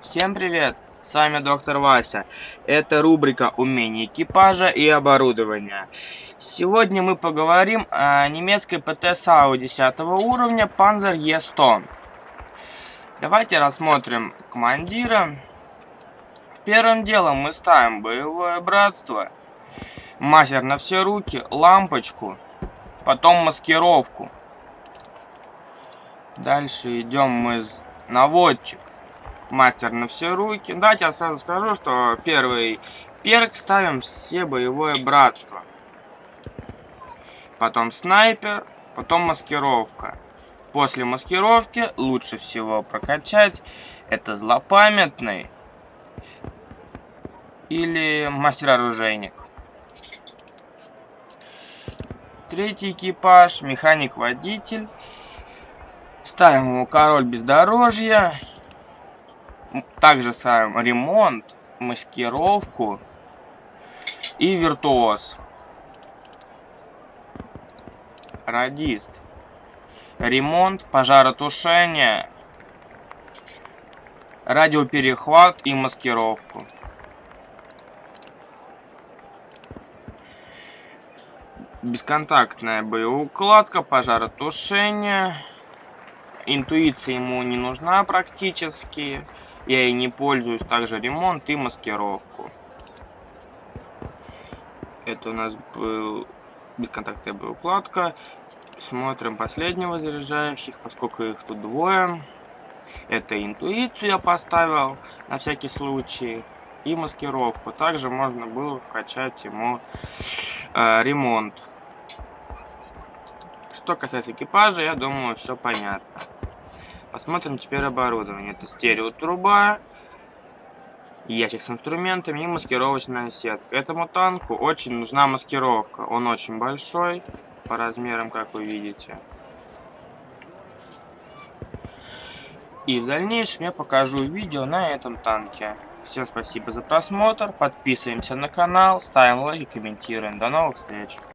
Всем привет! С вами доктор Вася. Это рубрика «Умения экипажа и оборудования». Сегодня мы поговорим о немецкой ПТ САУ 10 уровня Panzer E100. Давайте рассмотрим командира. Первым делом мы ставим боевое братство, мастер на все руки, лампочку, потом маскировку. Дальше идем мы наводчик мастер на все руки. Давайте я сразу скажу, что первый перк ставим все боевое братство. Потом снайпер, потом маскировка. После маскировки лучше всего прокачать это злопамятный или мастер-оружейник. Третий экипаж, механик-водитель. Ставим ему король бездорожья также ставим ремонт, маскировку и виртуоз. Радист. Ремонт, пожаротушение, радиоперехват и маскировку. Бесконтактная боеукладка, пожаротушение. Интуиция ему не нужна практически. Я и не пользуюсь. Также ремонт и маскировку. Это у нас был бесконтактная боеукладка. Смотрим последнего заряжающих, поскольку их тут двое. Это интуицию я поставил на всякий случай. И маскировку. Также можно было качать ему э, ремонт. Что касается экипажа, я думаю, все понятно. Посмотрим теперь оборудование. Это стереотруба, ящик с инструментами и маскировочная сетка. Этому танку очень нужна маскировка. Он очень большой, по размерам, как вы видите. И в дальнейшем я покажу видео на этом танке. Всем спасибо за просмотр, подписываемся на канал, ставим лайки, комментируем. До новых встреч!